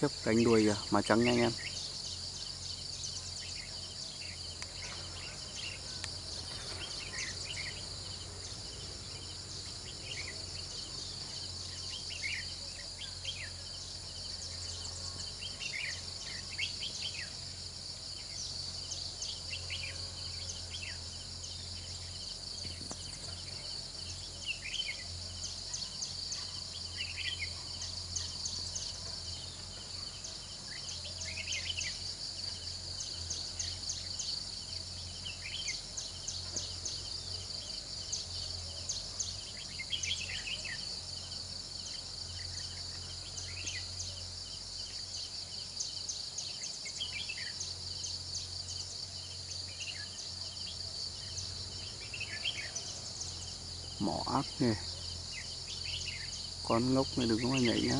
chiếc cánh đuôi kìa, trắng nha anh em. Mỏ ác nè. Con ngốc này đừng có mà nhảy nhá.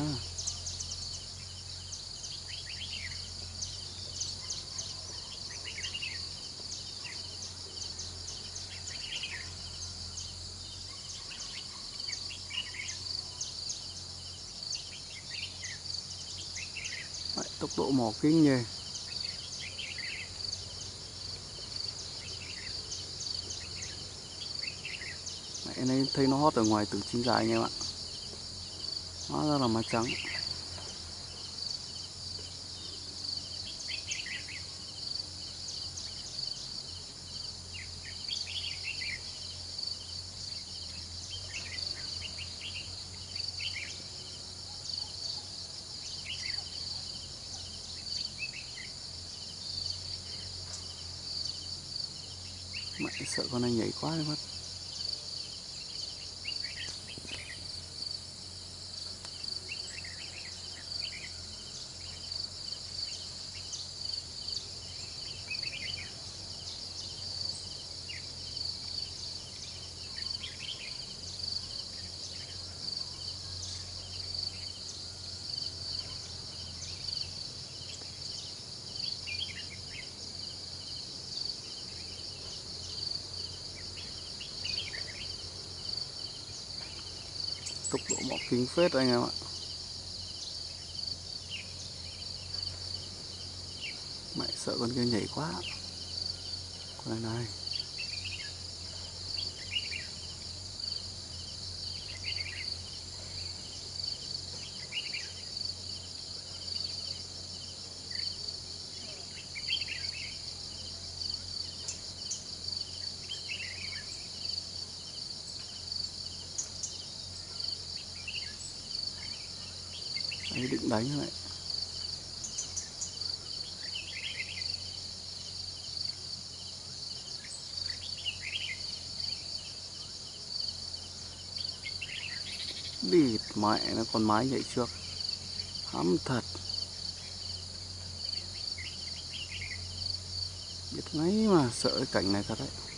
Đấy, tốc độ mỏ kinh nhỉ Mẹ này thấy nó hót ở ngoài từ chim dài anh em ạ. Hóa ra là má trắng. Mẹ sợ con này nhảy quá đi mất. Tốc độ mỏ kính phết anh em ạ. Mẹ sợ con kia nhảy quá. Con này này. Đấy, định đánh lại. Bịt mẹ nó con mái nhảy trước. Hắm thật. Biết ngay mà sợ cái cảnh này thật đấy.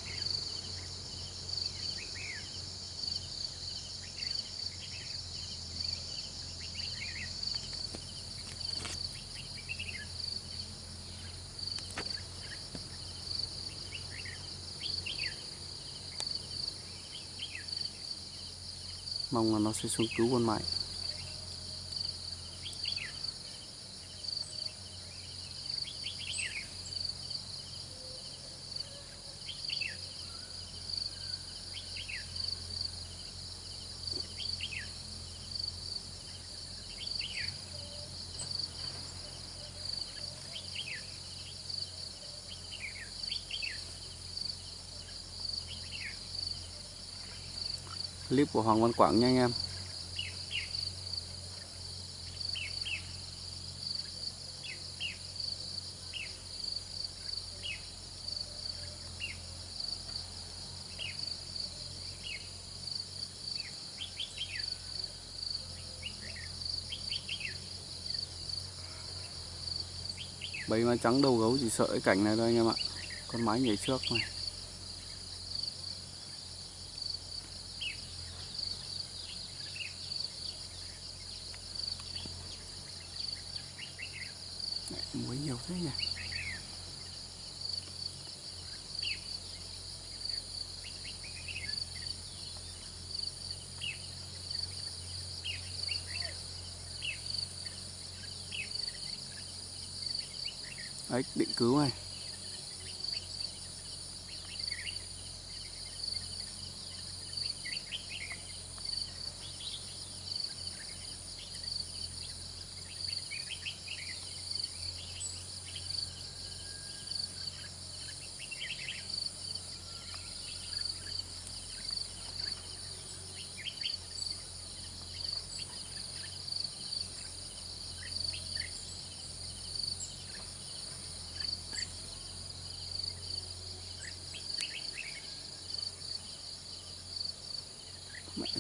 Mong là nó sẽ xuống cứu con mái clip của Hoàng Văn Quảng nha anh em. Bầy mà trắng đầu gấu chỉ sợ cái cảnh này thôi anh em ạ. Con mái nhảy trước này nhiều thế nhỉ? Đấy, định cứu này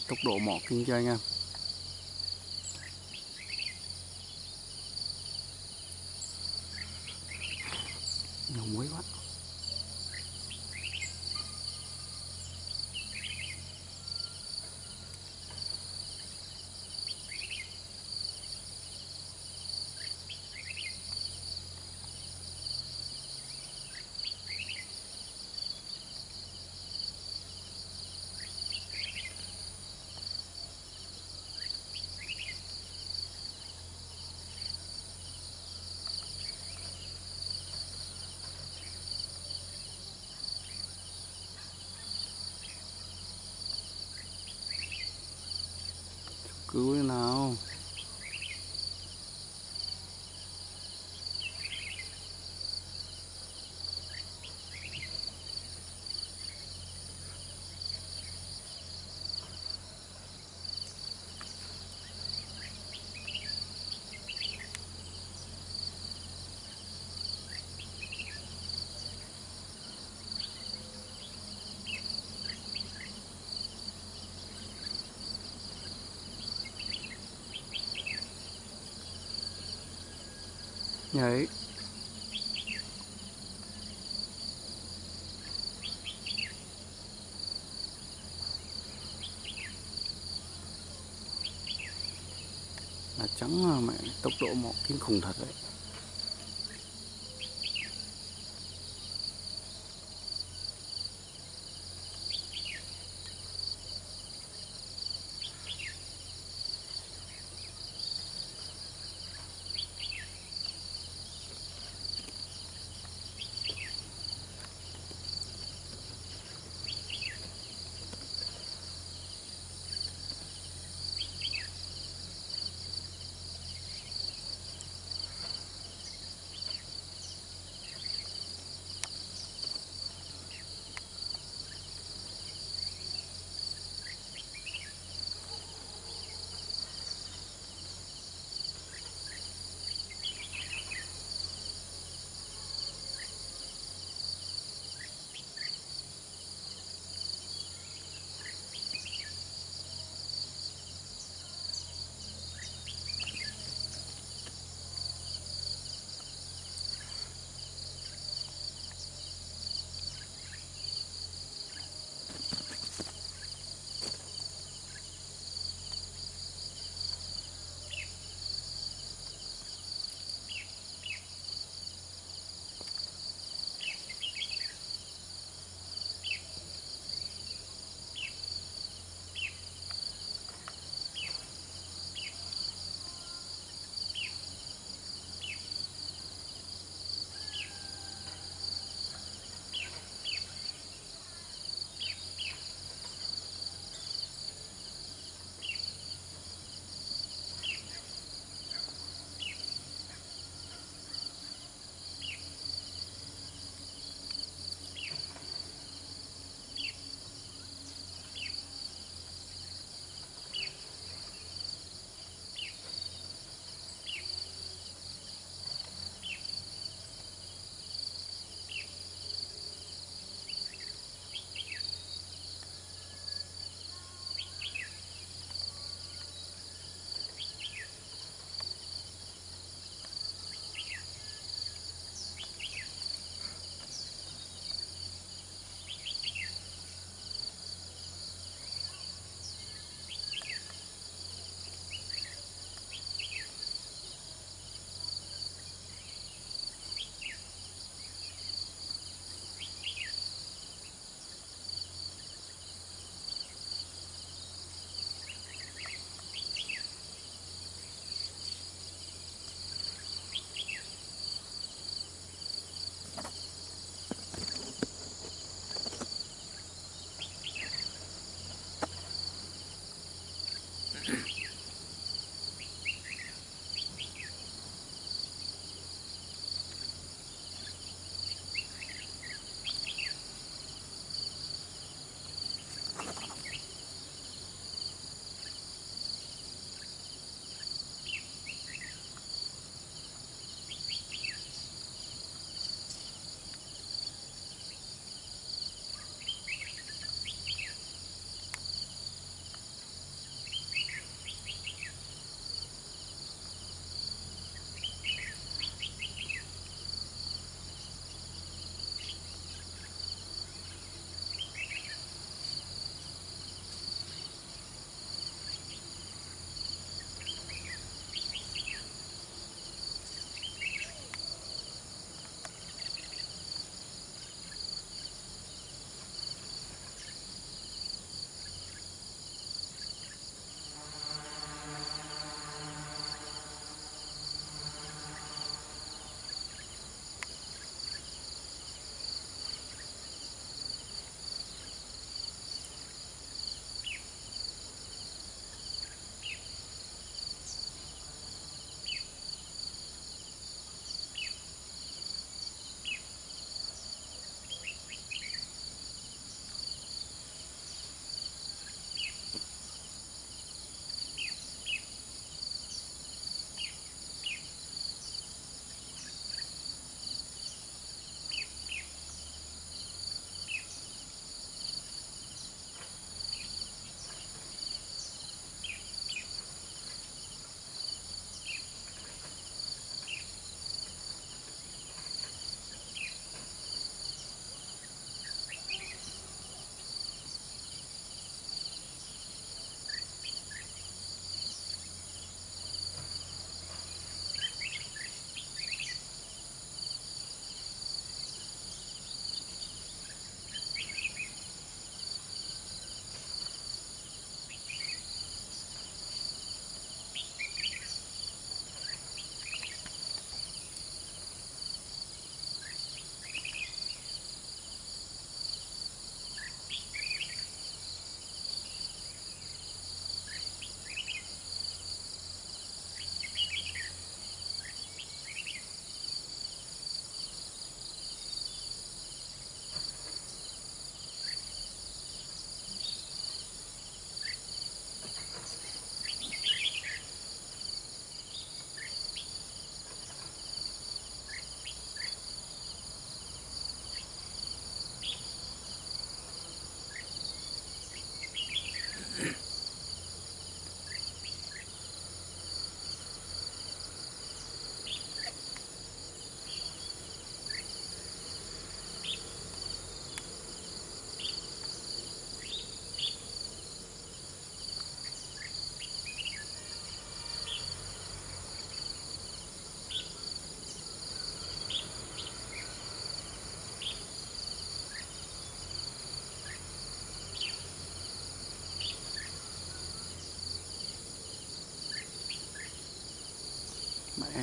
Tốc độ mỏ kinh cho anh em nhiều muối quá cứu thế nào? Nhảy là trắng mà mẹ tốc độ mọ kinh khủng thật đấy.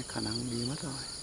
Khả năng đi mất rồi